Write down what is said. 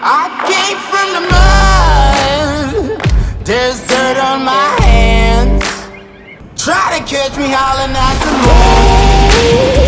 I came from the mud. There's dirt on my hands. Try to catch me howling at the moon.